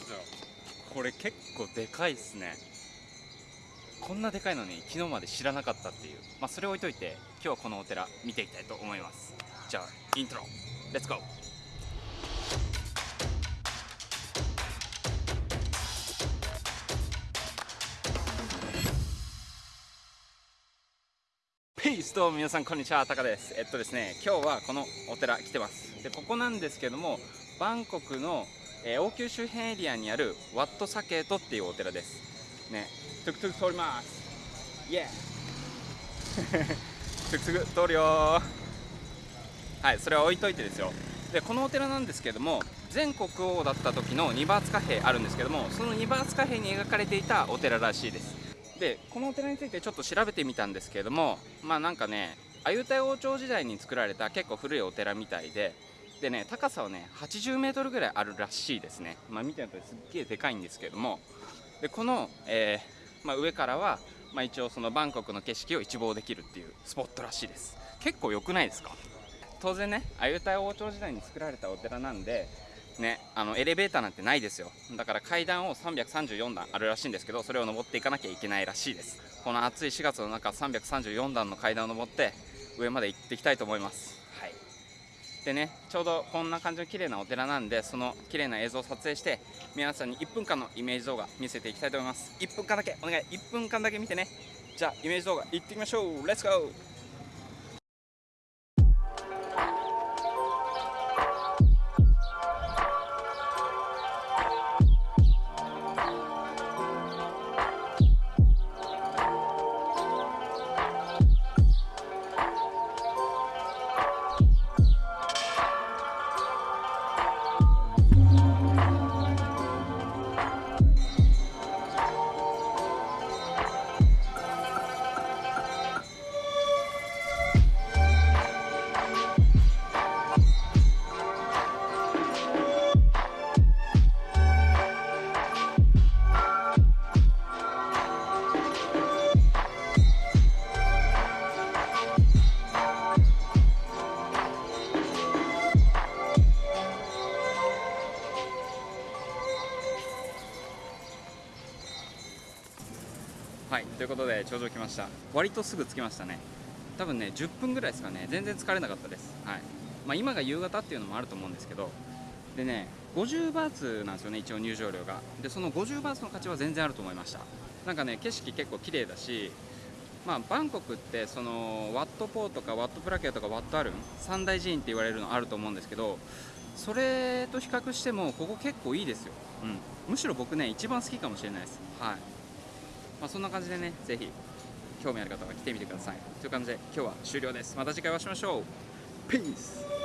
ですよ。これ結構でかいっすね。こんなでかいのに昨日まで知らなかったっていう。まあそれ置いといて今日はこのお寺見ていきたいと思います。じゃあイントロ。レッツゴーペイスと皆さんこんにちはタカです。えっとですね今日はこのお寺来てます。でここなんですけどもバンコクの、えー、王宮周辺エリアにあるワットサケートっていうお寺です。ね。トゥクトゥク通ります。イエートゥクトゥク通るよ。はいそれは置いといてですよ。でこのお寺なんですけども前国王だった時の2バーツ貨幣あるんですけどもその2バーツ貨幣に描かれていたお寺らしいです。でこのお寺についてちょっと調べてみたんですけれどもまあなんかねアユタヤ王朝時代に作られた結構古いお寺みたいででね高さはね80メートルぐらいあるらしいですね。まあ見てるとすっげえでかいんですけども。でこの、えー、まあ、上からは、まあ、一応そのバンコクの景色を一望できるっていうスポットらしいです。結構良くないですか？当然ねアユタヤ王朝時代に作られたお寺なんでね、あのエレベーターなんてないですよ。だから階段を334段あるらしいんですけどそれを登っていかなきゃいけないらしいです。この暑い4月の中334段の階段を登って上まで行っていきたいと思います。でねちょうどこんな感じの綺麗なお寺なんでその綺麗な映像を撮影して皆さんに1分間のイメージ動画見せていきたいと思います。1分間だけお願い。1分間だけ見てね。じゃあイメージ動画いってみましょう。レッツゴー。はいということで頂上来ました。割とすぐ着きましたね。多分ね10分ぐらいですかね。全然疲れなかったです。はい。まあ、今が夕方っていうのもあると思うんですけど。でね50バーツなんですよね一応入場料が。でその50バーツの価値は全然あると思いました。なんかね景色結構綺麗だしまあ、バンコクってそのワットポーとかワットプラケアとかワットアルン三大寺院って言われるのあると思うんですけどそれと比較してもここ結構いいですよ、うん、むしろ僕ね一番好きかもしれないです。はい。まあ、そんな感じでねぜひ興味ある方は来てみてください。という感じで今日は終了です。また次回お会いしましょう。Peace!